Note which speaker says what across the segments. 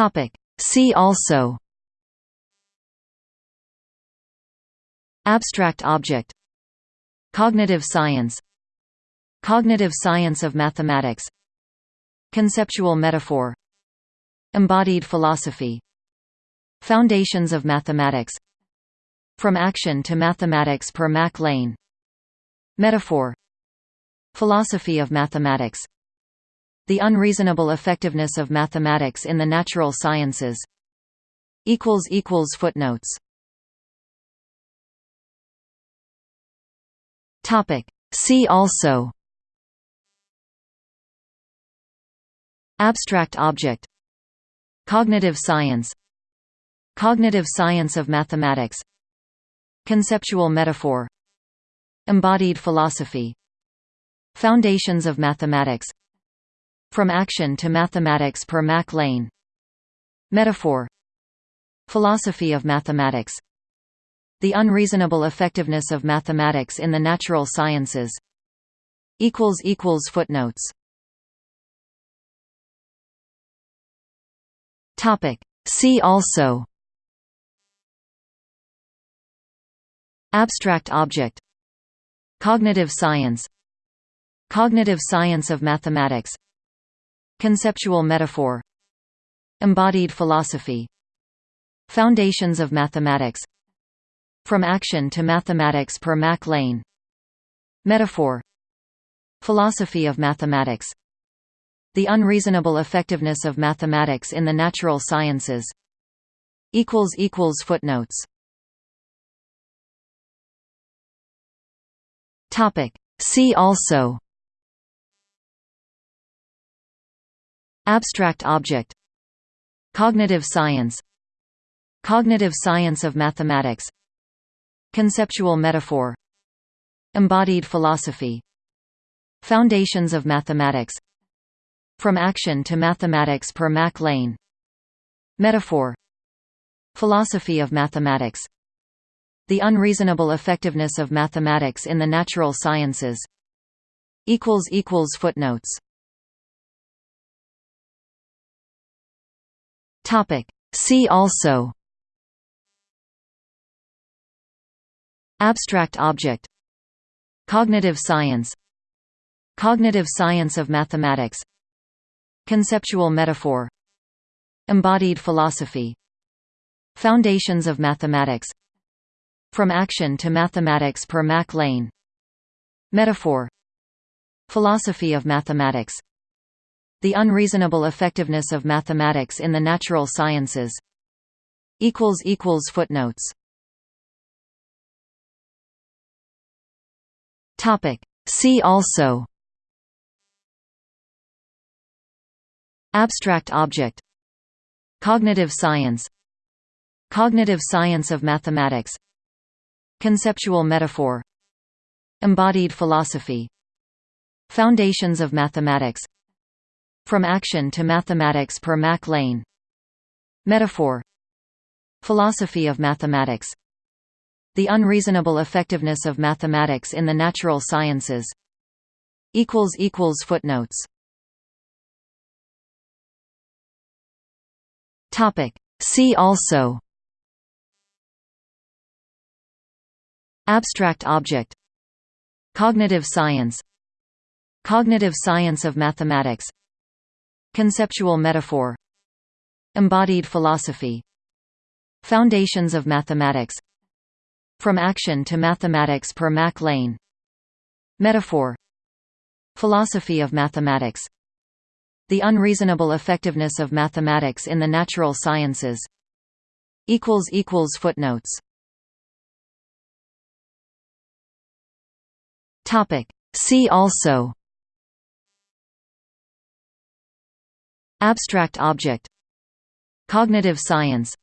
Speaker 1: Topic. See also Abstract object Cognitive science Cognitive science of mathematics Conceptual metaphor Embodied philosophy Foundations of mathematics From action to mathematics per Mac Lane Metaphor Philosophy of mathematics The unreasonable effectiveness of mathematics in the natural sciences. Footnotes. See also. Abstract object. Cognitive science. Cognitive science of mathematics. Conceptual metaphor. Embodied philosophy. Foundations of mathematics From action to mathematics per Mac Lane. Metaphor. Philosophy of mathematics. The unreasonable effectiveness of mathematics in the natural sciences. Footnotes. See also. Abstract object. Cognitive science. Cognitive science of mathematics Conceptual metaphor Embodied philosophy Foundations of mathematics From action to mathematics per Mac Lane. Metaphor Philosophy of mathematics The unreasonable effectiveness of mathematics in the natural sciences Footnotes. See also Abstract object. Cognitive science. Cognitive science of mathematics. Conceptual metaphor. Embodied philosophy. Foundations of mathematics. From action to mathematics per Mac Lane. Metaphor. Philosophy of mathematics. The unreasonable effectiveness of mathematics in the natural sciences. Footnotes See also. Abstract object. Cognitive science. Cognitive science of mathematics. Conceptual metaphor. Embodied philosophy. Foundations of mathematics. From action to mathematics per Mac Lane. Metaphor. Philosophy of mathematics The unreasonable effectiveness of mathematics in the natural sciences. Footnotes. See also. Abstract object. Cognitive science. Cognitive science of mathematics. Conceptual metaphor. Embodied philosophy. Foundations of mathematics From action to mathematics per Mac Lane. Metaphor. Philosophy of mathematics. The unreasonable effectiveness of mathematics in the natural sciences. Footnotes. See also. Abstract object. Cognitive science. Cognitive science of mathematics Conceptual metaphor Embodied philosophy Foundations of mathematics From action to mathematics per Mac Lane. Metaphor Philosophy of mathematics The unreasonable effectiveness of mathematics in the natural sciences Footnotes. See also Abstract object. Cognitive science.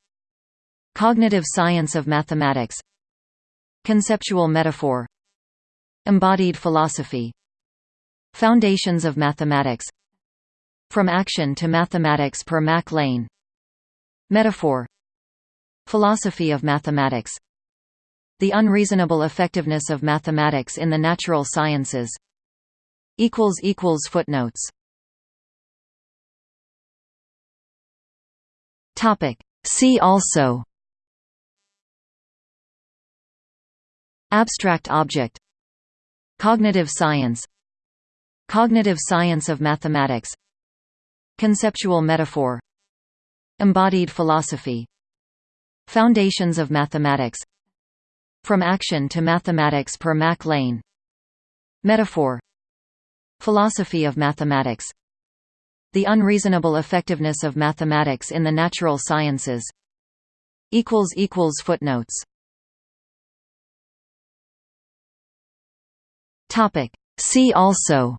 Speaker 1: Cognitive science of mathematics. Conceptual metaphor. Embodied philosophy. Foundations of mathematics. From action to mathematics per Mac Lane. Metaphor. Philosophy of mathematics. The unreasonable effectiveness of mathematics in the natural sciences. Footnotes Topic. See also. Abstract object. Cognitive science. Cognitive science of mathematics. Conceptual metaphor. Embodied philosophy. Foundations of mathematics. From action to mathematics per Mac Lane. Metaphor. Philosophy of mathematics The unreasonable effectiveness of mathematics in the natural sciences. Footnotes. See also.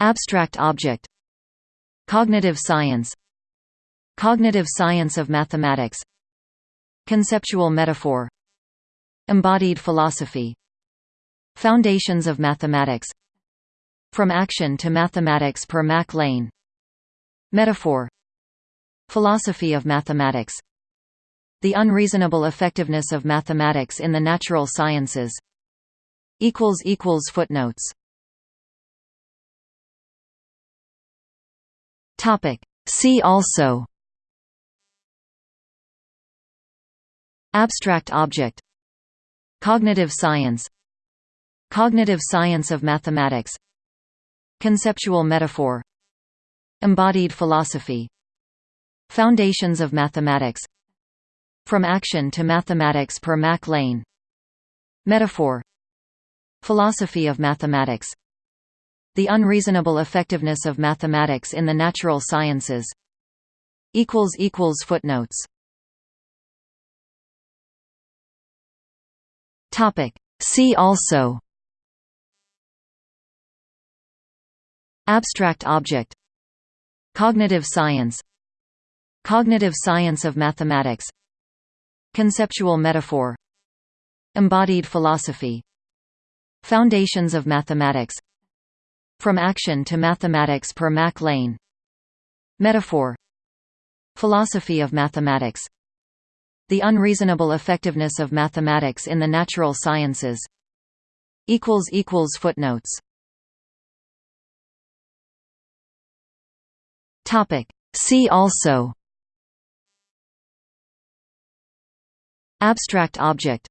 Speaker 1: Abstract object. Cognitive science. Cognitive science of mathematics. Conceptual metaphor. Embodied philosophy. Foundations of mathematics From action to mathematics per Mac Lane. Metaphor. Philosophy of mathematics. The unreasonable effectiveness of mathematics in the natural sciences. Footnotes. See also. Abstract object. Cognitive science. Cognitive science of mathematics Conceptual metaphor Embodied philosophy Foundations of mathematics From action to mathematics per Mac Lane. Metaphor Philosophy of mathematics the unreasonable effectiveness of mathematics in the natural sciences Footnotes. See also Abstract object. Cognitive science. Cognitive science of mathematics. Conceptual metaphor. Embodied philosophy. Foundations of mathematics. From action to mathematics per Mac Lane. Metaphor. Philosophy of mathematics. The unreasonable effectiveness of mathematics in the natural sciences. Footnotes See also. Abstract object.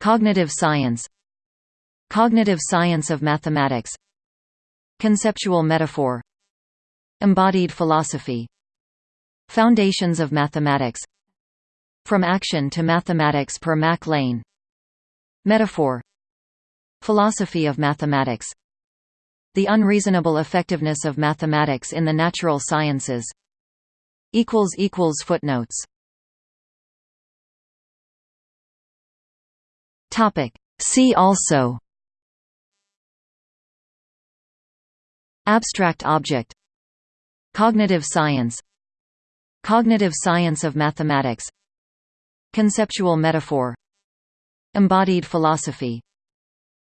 Speaker 1: Cognitive science. Cognitive science of mathematics. Conceptual metaphor. Embodied philosophy. Foundations of mathematics. From action to mathematics per Mac Lane. Metaphor. Philosophy of mathematics The unreasonable effectiveness of mathematics in the natural sciences. Footnotes. See also. Abstract object. Cognitive science. Cognitive science of mathematics. Conceptual metaphor. Embodied philosophy.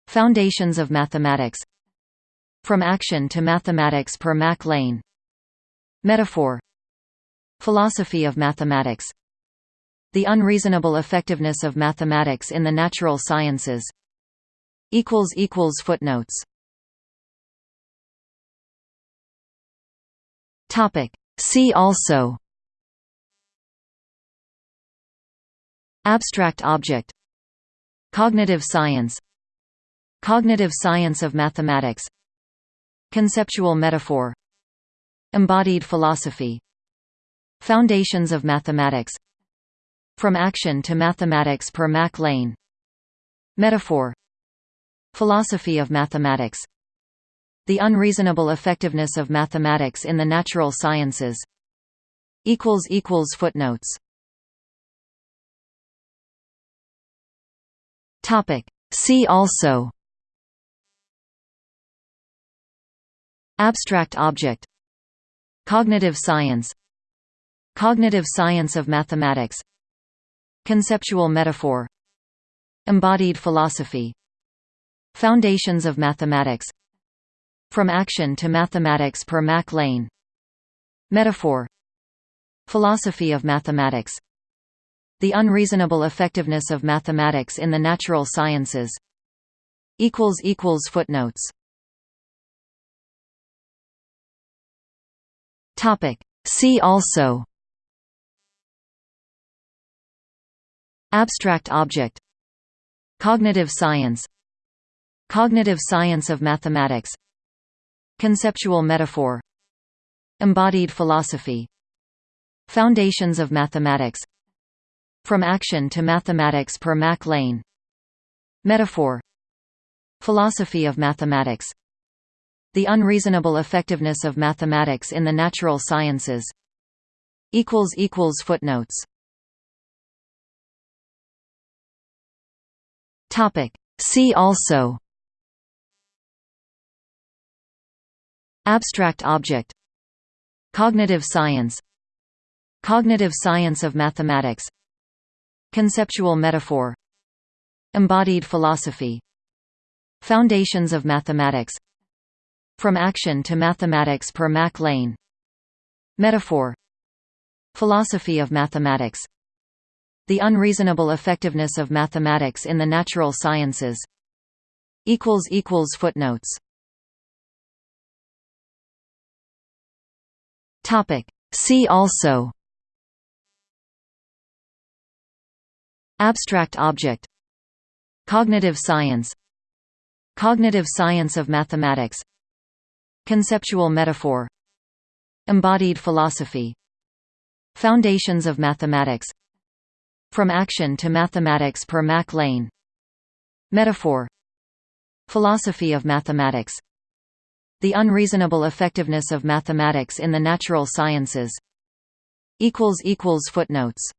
Speaker 1: Foundations of mathematics From action to mathematics per Mac Lane. Metaphor. Philosophy of mathematics. The unreasonable effectiveness of mathematics in the natural sciences. Footnotes. See also. Abstract object. Cognitive science. Cognitive science of mathematics Conceptual metaphor Embodied philosophy Foundations of mathematics From action to mathematics per Mac Lane. Metaphor Philosophy of mathematics the unreasonable effectiveness of mathematics in the natural sciences Footnotes. See also Abstract object. Cognitive science. Cognitive science of mathematics. Conceptual metaphor. Embodied philosophy. Foundations of mathematics. From Action to Mathematics per Mac Lane. Metaphor. Philosophy of mathematics. The unreasonable effectiveness of mathematics in the natural sciences. Footnotes Topic. See also. Abstract object. Cognitive science. Cognitive science of mathematics. Conceptual metaphor. Embodied philosophy. Foundations of mathematics. From action to mathematics per Mac Lane. Metaphor. Philosophy of mathematics The unreasonable effectiveness of mathematics in the natural sciences. Footnotes. Topic. See also. Abstract object. Cognitive science. Cognitive science of mathematics. Conceptual metaphor. Embodied philosophy. Foundations of mathematics From action to mathematics per Mac Lane. Metaphor. Philosophy of mathematics. The unreasonable effectiveness of mathematics in the natural sciences. Footnotes. See also. Abstract object. Cognitive science. Cognitive science of mathematics Conceptual metaphor. Embodied philosophy. Foundations of mathematics. From Action to Mathematics per Mac Lane. Metaphor. Philosophy of mathematics. The unreasonable effectiveness of mathematics in the natural sciences. Footnotes